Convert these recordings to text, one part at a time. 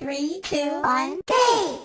Three, two, one, go!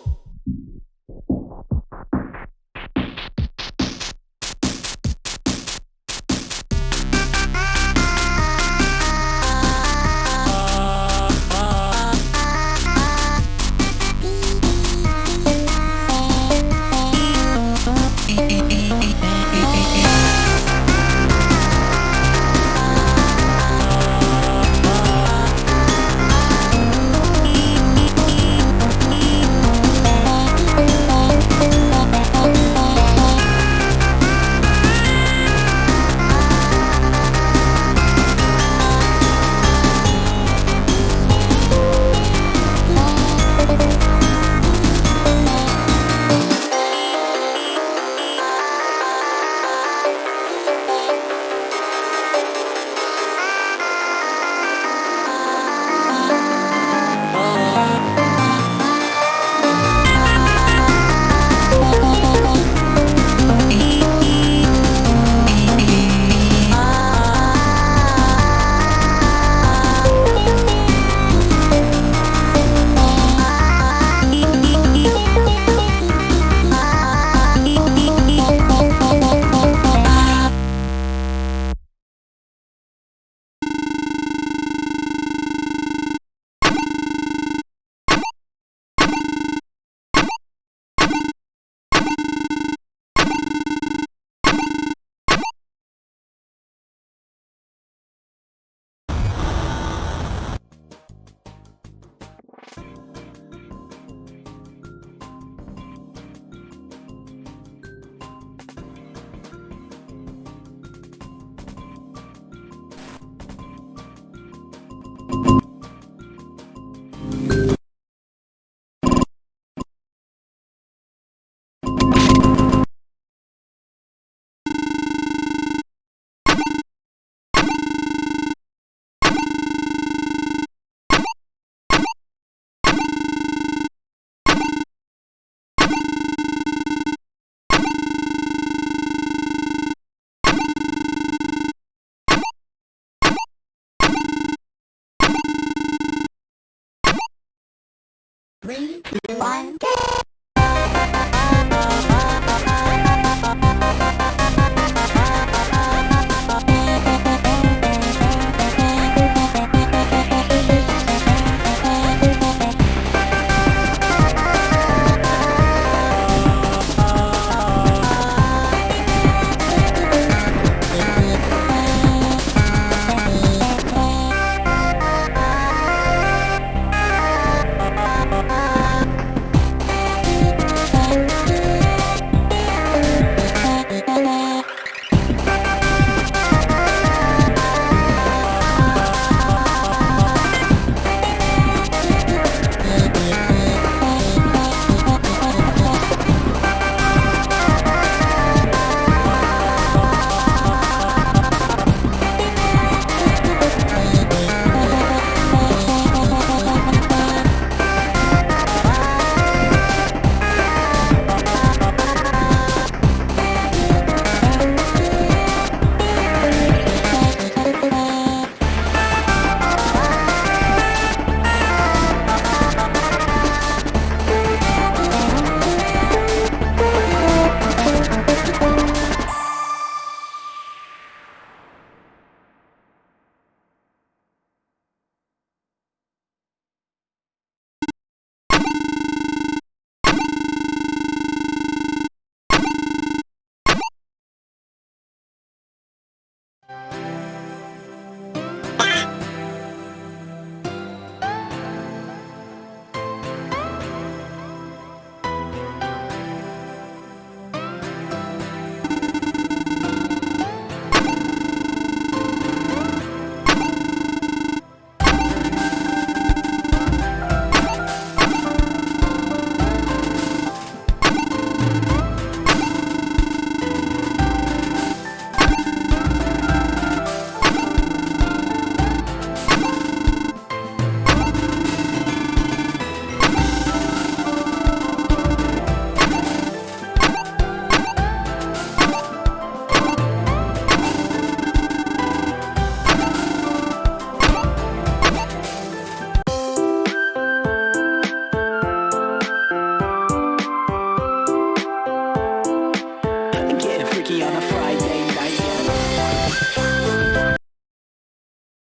One!